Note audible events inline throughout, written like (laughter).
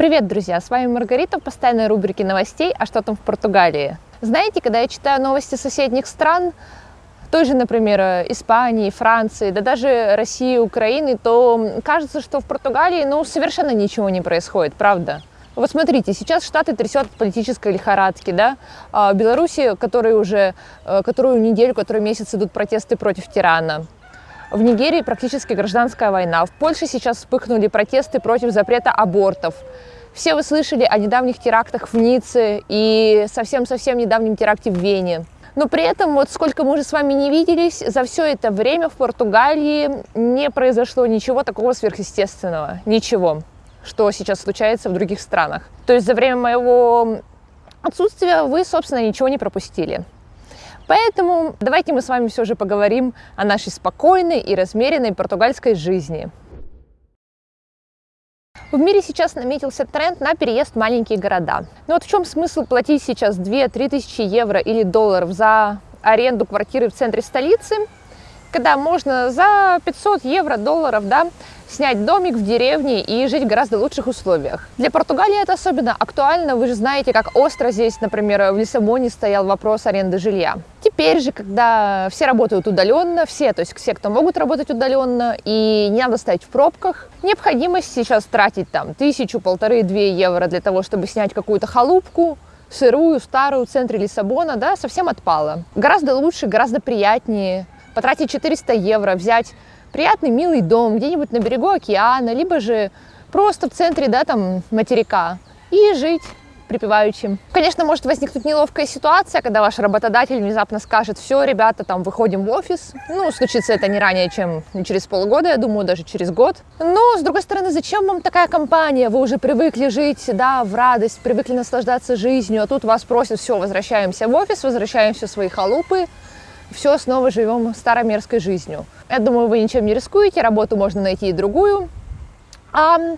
Привет, друзья! С вами Маргарита в постоянной рубрике новостей «А что там в Португалии?». Знаете, когда я читаю новости соседних стран, той же, например, Испании, Франции, да даже России, Украины, то кажется, что в Португалии ну, совершенно ничего не происходит, правда? Вот смотрите, сейчас Штаты трясет от политической лихорадки, да, а Беларуси, которые уже, э, которую неделю, который месяц идут протесты против тирана. В Нигерии практически гражданская война. В Польше сейчас вспыхнули протесты против запрета абортов. Все вы слышали о недавних терактах в Ницце и совсем-совсем недавнем теракте в Вене. Но при этом, вот сколько мы уже с вами не виделись, за все это время в Португалии не произошло ничего такого сверхъестественного. Ничего, что сейчас случается в других странах. То есть за время моего отсутствия вы, собственно, ничего не пропустили. Поэтому давайте мы с вами все же поговорим о нашей спокойной и размеренной португальской жизни. В мире сейчас наметился тренд на переезд в маленькие города. Но вот в чем смысл платить сейчас 2-3 тысячи евро или долларов за аренду квартиры в центре столицы, когда можно за 500 евро, долларов, да, снять домик в деревне и жить в гораздо лучших условиях. Для Португалии это особенно актуально. Вы же знаете, как остро здесь, например, в Лиссабоне стоял вопрос аренды жилья. Теперь же, когда все работают удаленно, все, то есть все, кто могут работать удаленно, и не надо стоять в пробках, необходимость сейчас тратить там тысячу, полторы, две евро для того, чтобы снять какую-то халупку, сырую, старую, в центре Лиссабона, да, совсем отпала. Гораздо лучше, гораздо приятнее потратить 400 евро, взять приятный, милый дом где-нибудь на берегу океана, либо же просто в центре, да, там, материка, и жить припеваючим. Конечно, может возникнуть неловкая ситуация, когда ваш работодатель внезапно скажет, все, ребята, там, выходим в офис. Ну, случится это не ранее, чем через полгода, я думаю, даже через год. Но, с другой стороны, зачем вам такая компания? Вы уже привыкли жить, да, в радость, привыкли наслаждаться жизнью, а тут вас просят, все, возвращаемся в офис, возвращаемся в свои халупы, все, снова живем старомерской жизнью. Я думаю, вы ничем не рискуете, работу можно найти и другую. А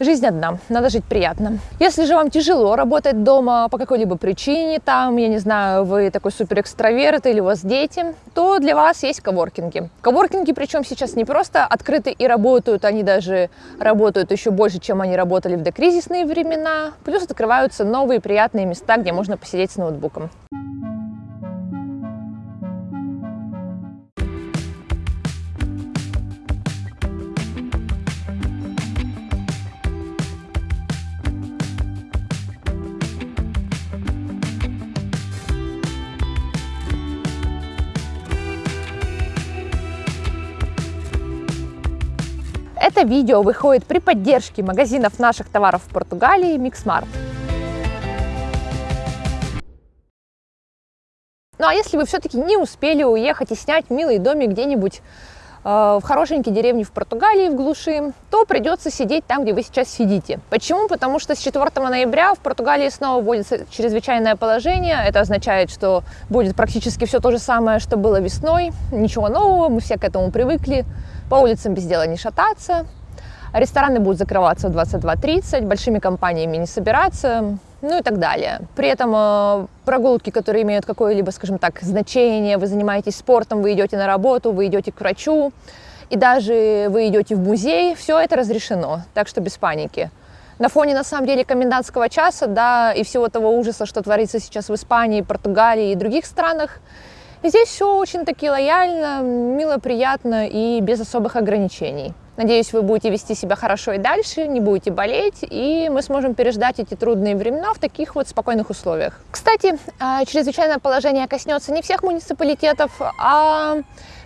жизнь одна, надо жить приятно. Если же вам тяжело работать дома по какой-либо причине, там, я не знаю, вы такой супер экстраверт или у вас дети, то для вас есть коворкинги. Коворкинги, причем сейчас не просто открыты и работают, они даже работают еще больше, чем они работали в докризисные времена. Плюс открываются новые приятные места, где можно посидеть с ноутбуком. Это видео выходит при поддержке магазинов наших товаров в Португалии Mixmart. Ну а если вы все-таки не успели уехать и снять милый домик где-нибудь э, в хорошенькой деревне в Португалии, в глуши, то придется сидеть там, где вы сейчас сидите. Почему? Потому что с 4 ноября в Португалии снова вводится чрезвычайное положение. Это означает, что будет практически все то же самое, что было весной. Ничего нового, мы все к этому привыкли по улицам без дела не шататься, рестораны будут закрываться в 22.30, большими компаниями не собираться, ну и так далее. При этом э, прогулки, которые имеют какое-либо, скажем так, значение, вы занимаетесь спортом, вы идете на работу, вы идете к врачу, и даже вы идете в музей, все это разрешено, так что без паники. На фоне, на самом деле, комендантского часа, да, и всего того ужаса, что творится сейчас в Испании, Португалии и других странах, Здесь все очень-таки лояльно, мило, приятно и без особых ограничений. Надеюсь, вы будете вести себя хорошо и дальше, не будете болеть, и мы сможем переждать эти трудные времена в таких вот спокойных условиях. Кстати, а, чрезвычайное положение коснется не всех муниципалитетов, а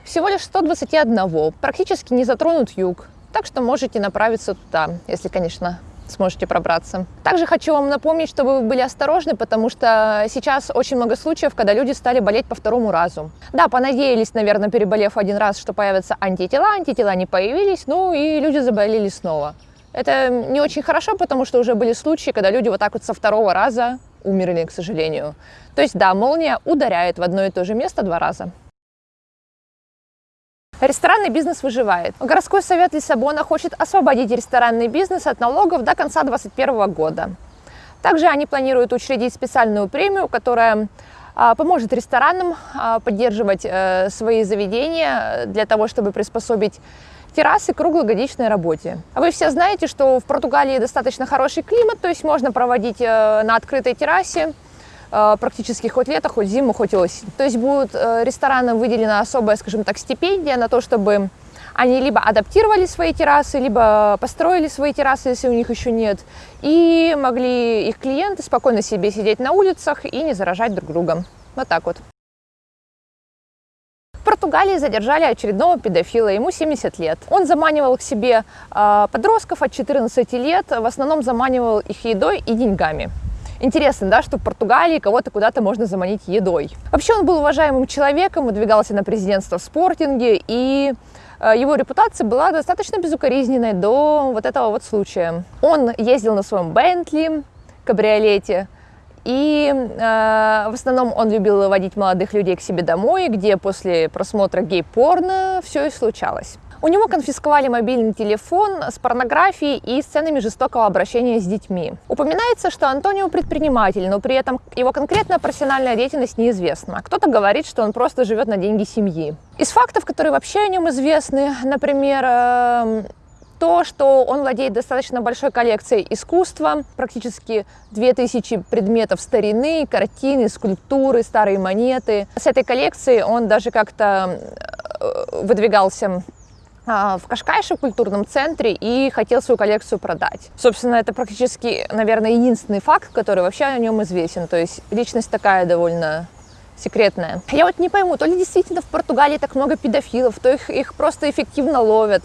всего лишь 121. Практически не затронут юг, так что можете направиться туда, если, конечно, сможете пробраться. Также хочу вам напомнить, чтобы вы были осторожны, потому что сейчас очень много случаев, когда люди стали болеть по второму разу. Да, понадеялись, наверное, переболев один раз, что появятся антитела, антитела не появились, ну и люди заболели снова. Это не очень хорошо, потому что уже были случаи, когда люди вот так вот со второго раза умерли, к сожалению. То есть, да, молния ударяет в одно и то же место два раза. Ресторанный бизнес выживает. Городской совет Лиссабона хочет освободить ресторанный бизнес от налогов до конца 2021 года. Также они планируют учредить специальную премию, которая а, поможет ресторанам а, поддерживать э, свои заведения для того, чтобы приспособить террасы к круглогодичной работе. А вы все знаете, что в Португалии достаточно хороший климат, то есть можно проводить э, на открытой террасе практически хоть лето, хоть зиму, хоть осень. То есть будут ресторанам выделена особая, скажем так, стипендия на то, чтобы они либо адаптировали свои террасы, либо построили свои террасы, если у них еще нет, и могли их клиенты спокойно себе сидеть на улицах и не заражать друг друга. Вот так вот. В Португалии задержали очередного педофила, ему 70 лет. Он заманивал к себе э, подростков от 14 лет, в основном заманивал их едой и деньгами. Интересно, да, что в Португалии кого-то куда-то можно заманить едой. Вообще он был уважаемым человеком, выдвигался на президентство в спортинге, и Э, его репутация была достаточно безукоризненной до вот этого вот случая. Он ездил на своем Бентли, кабриолете, и э, в основном он любил водить молодых людей к себе домой, где после просмотра гей-порно все и случалось. У него конфисковали мобильный телефон с порнографией и сценами жестокого обращения с детьми. Упоминается, что Антонио предприниматель, но при этом его конкретная профессиональная деятельность неизвестна. Кто-то говорит, что он просто живет на деньги семьи. Из фактов, которые вообще о нем известны, например, эм, то, что он владеет достаточно большой коллекцией искусства, практически 2000 предметов старины, картины, скульптуры, старые монеты. С этой коллекцией он даже как-то э, выдвигался в Кашкайше, культурном центре, и хотел свою коллекцию продать. Собственно, это практически, наверное, единственный факт, который вообще о нем известен. То есть личность такая довольно секретная. Я вот не пойму, то ли действительно в Португалии так много педофилов, то их, их просто эффективно ловят.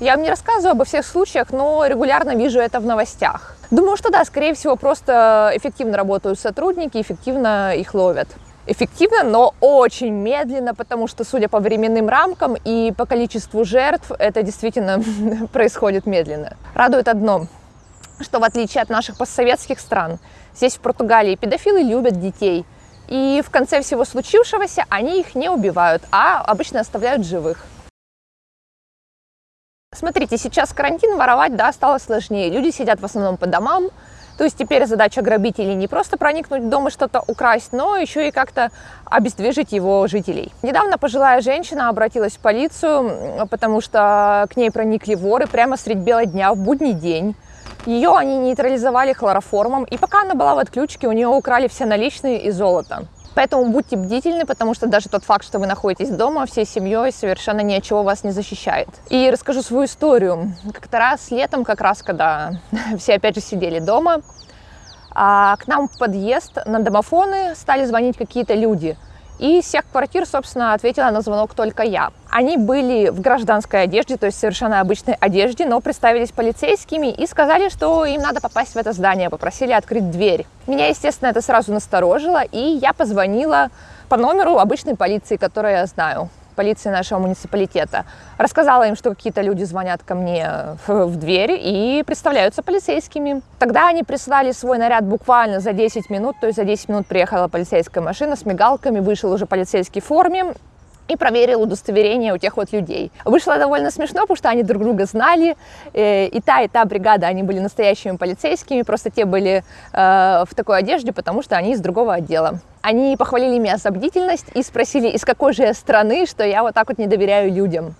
Я вам не рассказываю обо всех случаях, но регулярно вижу это в новостях. Думаю, что да, скорее всего, просто эффективно работают сотрудники, эффективно их ловят эффективно, но очень медленно, потому что, судя по временным рамкам и по количеству жертв, это действительно (laughs) происходит медленно. Радует одно, что в отличие от наших постсоветских стран, здесь в Португалии педофилы любят детей. И в конце всего случившегося они их не убивают, а обычно оставляют живых. Смотрите, сейчас карантин, воровать, да, стало сложнее. Люди сидят в основном по домам, то есть теперь задача грабителей не просто проникнуть в дом и что-то украсть, но еще и как-то обездвижить его жителей. Недавно пожилая женщина обратилась в полицию, потому что к ней проникли воры прямо средь бела дня в будний день. Ее они нейтрализовали хлороформом, и пока она была в отключке, у нее украли все наличные и золото. Поэтому будьте бдительны, потому что даже тот факт, что вы находитесь дома всей семьей, совершенно ни от чего вас не защищает. И расскажу свою историю. Как-то раз летом, как раз когда (laughs) все опять же сидели дома, а к нам в подъезд на домофоны стали звонить какие-то люди – и всех квартир, собственно, ответила на звонок только я. Они были в гражданской одежде, то есть совершенно обычной одежде, но представились полицейскими и сказали, что им надо попасть в это здание, попросили открыть дверь. Меня, естественно, это сразу насторожило, и я позвонила по номеру обычной полиции, которую я знаю полиции нашего муниципалитета. Рассказала им, что какие-то люди звонят ко мне в дверь и представляются полицейскими. Тогда они прислали свой наряд буквально за 10 минут, то есть за 10 минут приехала полицейская машина с мигалками, вышел уже полицейский в форме, и проверил удостоверение у тех вот людей. Вышло довольно смешно, потому что они друг друга знали, э, и та, и та бригада, они были настоящими полицейскими, просто те были э, в такой одежде, потому что они из другого отдела. Они похвалили меня за бдительность и спросили, из какой же я страны, что я вот так вот не доверяю людям.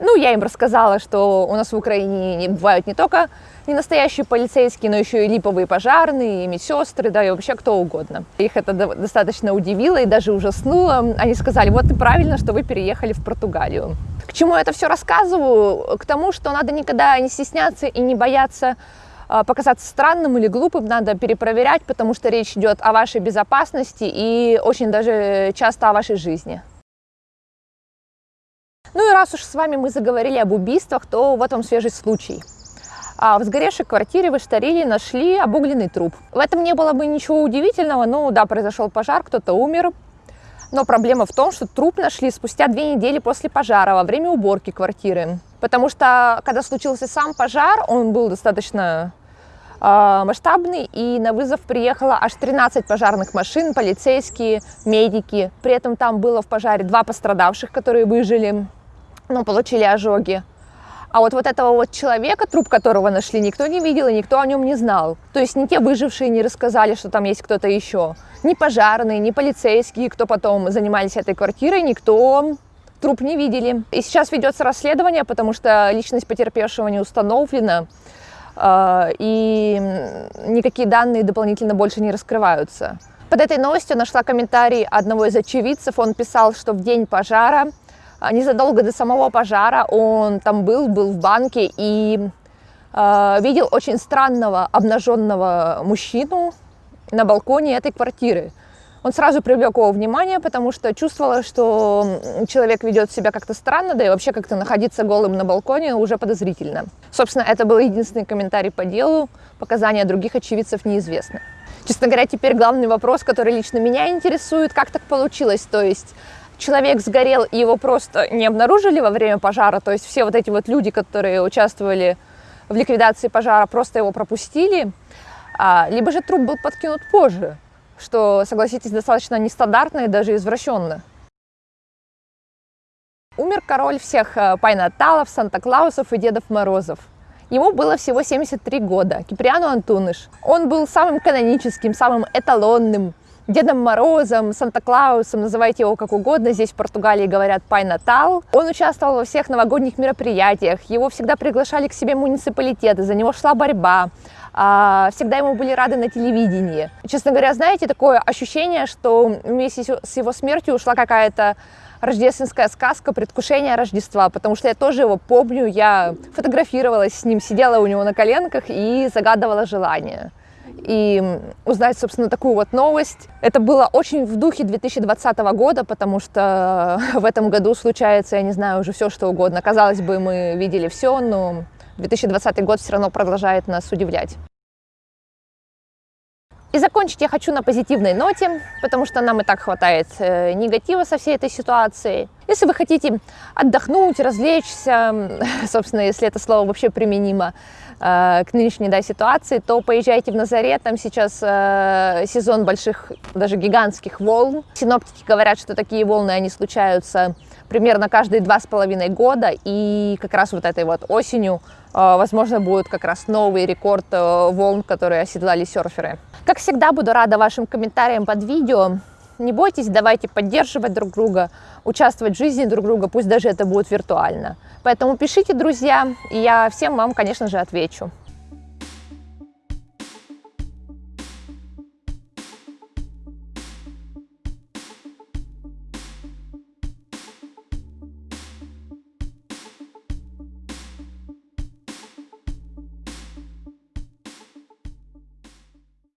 Ну, я им рассказала, что у нас в Украине не бывают не только не настоящие полицейские, но еще и липовые пожарные, и медсестры, да, и вообще кто угодно. Их это достаточно удивило и даже ужаснуло. Они сказали, вот и правильно, что вы переехали в Португалию. К чему я это все рассказываю? К тому, что надо никогда не стесняться и не бояться а, показаться странным или глупым, надо перепроверять, потому что речь идет о вашей безопасности и очень даже часто о вашей жизни. Ну и раз уж с вами мы заговорили об убийствах, то вот вам свежий случай. А в сгоревшей квартире в Иштариле нашли обугленный труп. В этом не было бы ничего удивительного, но да, произошел пожар, кто-то умер. Но проблема в том, что труп нашли спустя две недели после пожара, во время уборки квартиры. Потому что, когда случился сам пожар, он был достаточно э, масштабный, и на вызов приехало аж 13 пожарных машин, полицейские, медики. При этом там было в пожаре два пострадавших, которые выжили но получили ожоги. А вот, вот этого вот человека, труп которого нашли, никто не видел и никто о нем не знал. То есть ни те выжившие не рассказали, что там есть кто-то еще. Ни пожарные, ни полицейские, кто потом занимались этой квартирой, никто труп не видели. И сейчас ведется расследование, потому что личность потерпевшего не установлена, э, и никакие данные дополнительно больше не раскрываются. Под этой новостью нашла комментарий одного из очевидцев. Он писал, что в день пожара, а, незадолго до самого пожара, он там был, был в банке и э, видел очень странного обнаженного мужчину на балконе этой квартиры. Он сразу привлек его внимание, потому что чувствовала, что человек ведет себя как-то странно, да и вообще как-то находиться голым на балконе уже подозрительно. Собственно, это был единственный комментарий по делу, показания других очевидцев неизвестны. Честно говоря, теперь главный вопрос, который лично меня интересует, как так получилось, то есть человек сгорел, и его просто не обнаружили во время пожара, то есть все вот эти вот люди, которые участвовали в ликвидации пожара, просто его пропустили, а, либо же труп был подкинут позже что, согласитесь, достаточно нестандартно и даже извращенно. Умер король всех э, Пайнаталов, Санта-Клаусов и Дедов Морозов. Ему было всего 73 года, Киприану Антуныш. Он был самым каноническим, самым эталонным Дедом Морозом, Санта-Клаусом, называйте его как угодно, здесь в Португалии говорят Пай Натал. Он участвовал во всех новогодних мероприятиях, его всегда приглашали к себе муниципалитеты, за него шла борьба. А, всегда ему были рады на телевидении. Честно говоря, знаете, такое ощущение, что вместе с его смертью ушла какая-то рождественская сказка предвкушение Рождества, потому что я тоже его помню, я фотографировалась с ним, сидела у него на коленках и загадывала желание. И узнать, собственно, такую вот новость. Это было очень в духе 2020 года, потому что (laughs) в этом году случается, я не знаю, уже все что угодно. Казалось бы, мы видели все, но 2020 год все равно продолжает нас удивлять. И закончить я хочу на позитивной ноте, потому что нам и так хватает э, негатива со всей этой ситуации. Если вы хотите отдохнуть, развлечься, (laughs) собственно, если это слово вообще применимо к нынешней да, ситуации, то поезжайте в Назарет, там сейчас э, сезон больших, даже гигантских волн. Синоптики говорят, что такие волны, они случаются примерно каждые два с половиной года, и как раз вот этой вот осенью а, возможно, будет как раз новый рекорд э, волн, которые оседлали серферы. Как всегда, буду рада вашим комментариям под видео. Не бойтесь, давайте поддерживать друг друга, участвовать в жизни друг друга, пусть даже это будет виртуально. Поэтому пишите, друзья, и я всем вам, конечно же, отвечу.